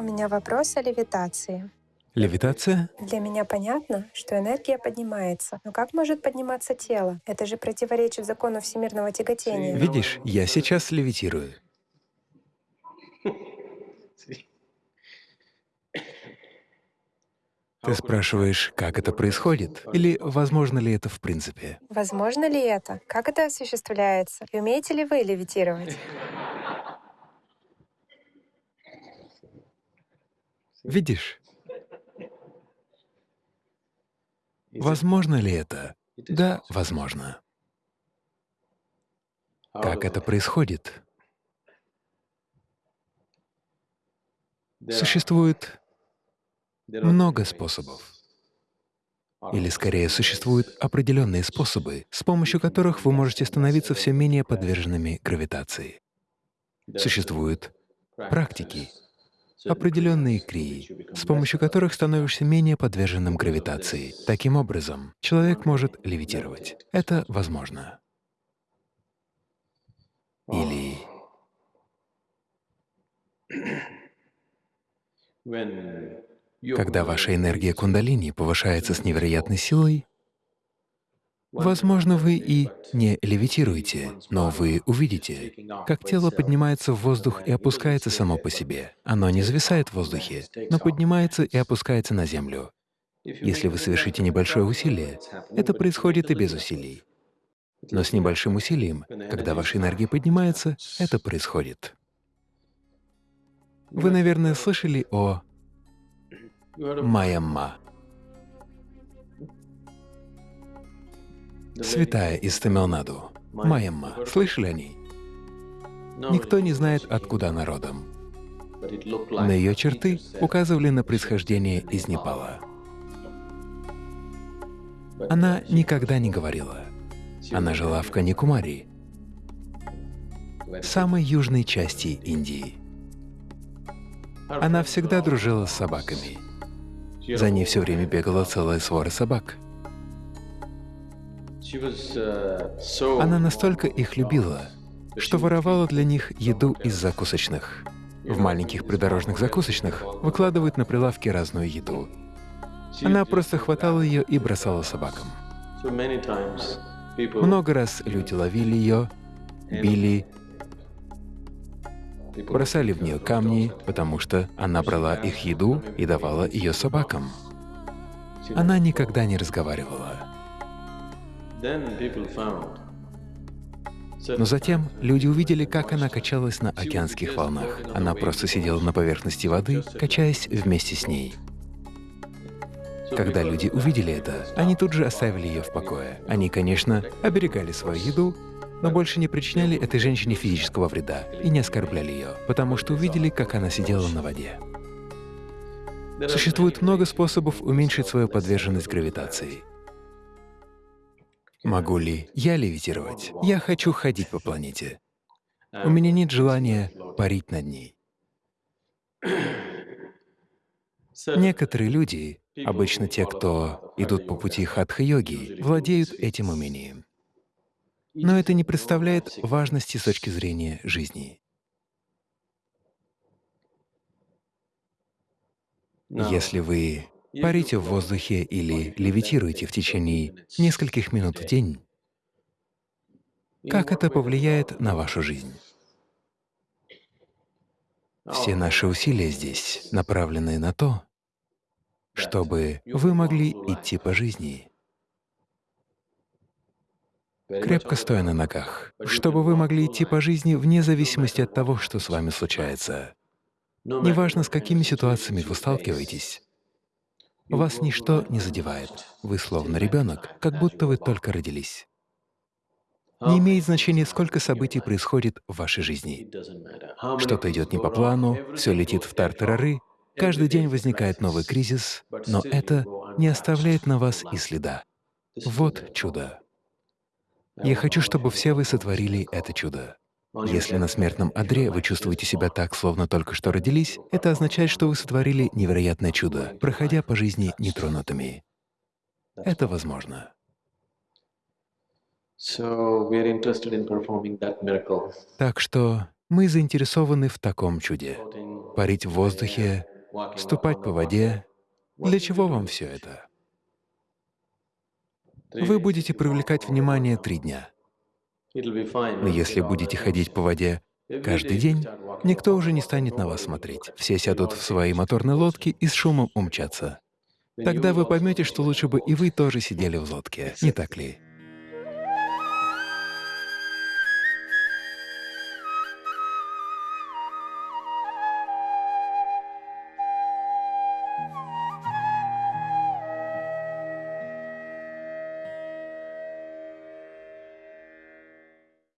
У меня вопрос о левитации. Левитация? Для меня понятно, что энергия поднимается. Но как может подниматься тело? Это же противоречит закону всемирного тяготения. Видишь, я сейчас левитирую. Ты спрашиваешь, как это происходит? Или возможно ли это в принципе? Возможно ли это? Как это осуществляется? И умеете ли вы левитировать? Видишь? Возможно ли это? Да, возможно. Как это происходит? Существует много способов. Или скорее, существуют определенные способы, с помощью которых вы можете становиться все менее подверженными гравитации. Существуют практики, определенные крии, с помощью которых становишься менее подверженным гравитации. Таким образом, человек может левитировать. Это возможно. Или когда ваша энергия кундалини повышается с невероятной силой, возможно, вы и не левитируете, но вы увидите, как тело поднимается в воздух и опускается само по себе. Оно не зависает в воздухе, но поднимается и опускается на землю. Если вы совершите небольшое усилие, это происходит и без усилий. Но с небольшим усилием, когда ваша энергия поднимается, это происходит. Вы, наверное, слышали о Майямма. Святая из Тамилнаду. Майямма. Слышали о ней? Никто не знает, откуда она родом. На ее черты указывали на происхождение из Непала. Она никогда не говорила. Она жила в Каникумари, самой южной части Индии. Она всегда дружила с собаками. За ней все время бегала целая свора собак. Она настолько их любила, что воровала для них еду из закусочных. В маленьких придорожных закусочных выкладывают на прилавки разную еду. Она просто хватала ее и бросала собакам. Много раз люди ловили ее, били, бросали в нее камни, потому что она брала их еду и давала ее собакам. Она никогда не разговаривала. Но затем люди увидели, как она качалась на океанских волнах. Она просто сидела на поверхности воды, качаясь вместе с ней. Когда люди увидели это, они тут же оставили ее в покое. Они, конечно, оберегали свою еду, но больше не причиняли этой женщине физического вреда и не оскорбляли ее, потому что увидели, как она сидела на воде. Существует много способов уменьшить свою подверженность гравитации. Могу ли я левитировать? Я хочу ходить по планете. У меня нет желания парить над ней. Некоторые люди, обычно те, кто идут по пути хатха-йоги, владеют этим умением. Но это не представляет важности с точки зрения жизни. Если вы парите в воздухе или левитируете в течение нескольких минут в день, как это повлияет на вашу жизнь? Все наши усилия здесь направлены на то, чтобы вы могли идти по жизни, крепко стоя на ногах, чтобы вы могли идти по жизни вне зависимости от того, что с вами случается. Неважно, с какими ситуациями вы сталкиваетесь, вас ничто не задевает. Вы словно ребенок, как будто вы только родились. Не имеет значения, сколько событий происходит в вашей жизни. Что-то идет не по плану, все летит в тартарары, каждый день возникает новый кризис, но это не оставляет на вас и следа. Вот чудо. Я хочу, чтобы все вы сотворили это чудо. Если на смертном одре вы чувствуете себя так, словно только что родились, это означает, что вы сотворили невероятное чудо, проходя по жизни нетронутыми. Это возможно. Так что мы заинтересованы в таком чуде — парить в воздухе ступать по воде. Для чего вам все это? Вы будете привлекать внимание три дня. Но если будете ходить по воде каждый день, никто уже не станет на вас смотреть. Все сядут в свои моторные лодки и с шумом умчатся. Тогда вы поймете, что лучше бы и вы тоже сидели в лодке, не так ли?